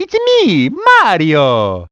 It's me, Mario!